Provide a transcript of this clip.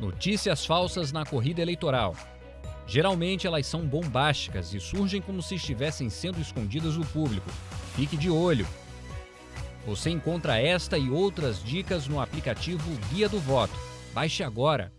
Notícias falsas na corrida eleitoral. Geralmente elas são bombásticas e surgem como se estivessem sendo escondidas do público. Fique de olho. Você encontra esta e outras dicas no aplicativo Guia do Voto. Baixe agora.